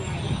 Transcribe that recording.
Yeah.